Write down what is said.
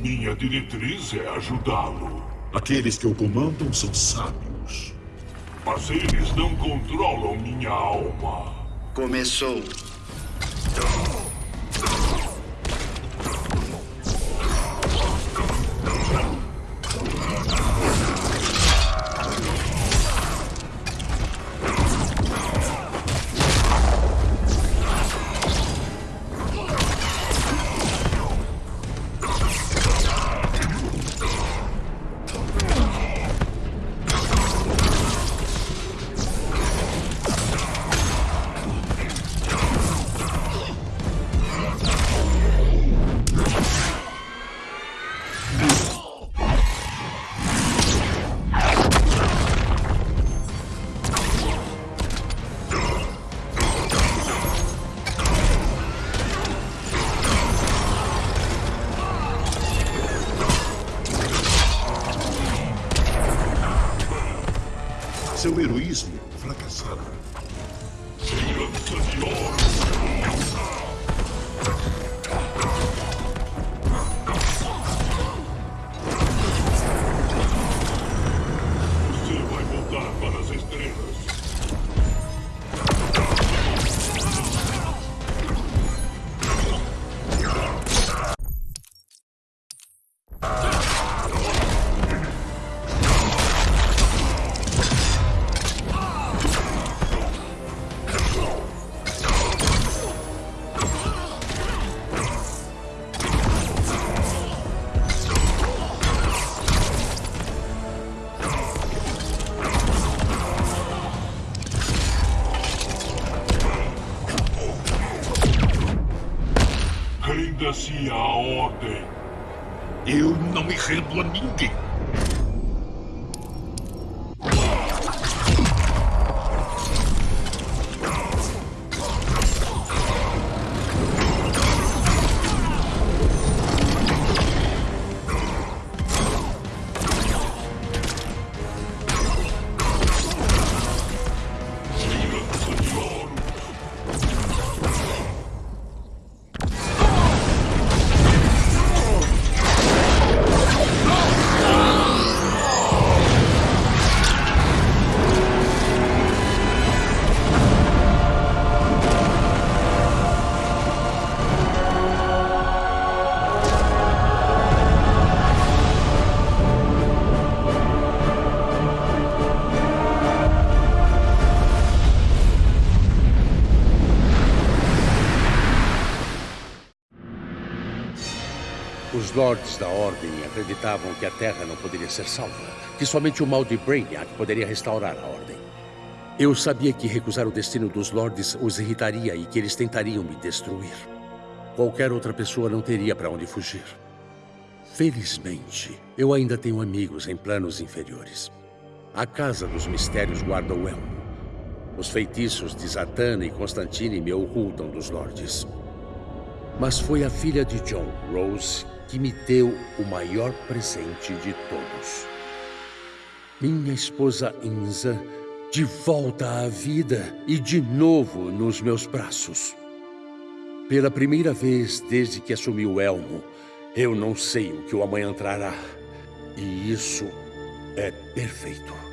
Minha diretriz é ajudá-lo. Aqueles que o comandam são sábios. Mas eles não controlam minha alma. Começou. Seu heroísmo fracassará. Renda-se à ordem. Eu não me rendo a ninguém. Os Lords da Ordem acreditavam que a Terra não poderia ser salva, que somente o mal de Brainiac poderia restaurar a Ordem. Eu sabia que recusar o destino dos Lords os irritaria e que eles tentariam me destruir. Qualquer outra pessoa não teria para onde fugir. Felizmente, eu ainda tenho amigos em planos inferiores. A Casa dos Mistérios guarda o elmo. Os feitiços de Zatanna e Constantine me ocultam dos Lords. Mas foi a filha de John, Rose, que me deu o maior presente de todos. Minha esposa Inza, de volta à vida e de novo nos meus braços. Pela primeira vez desde que assumi o elmo, eu não sei o que o amanhã trará. E isso é perfeito.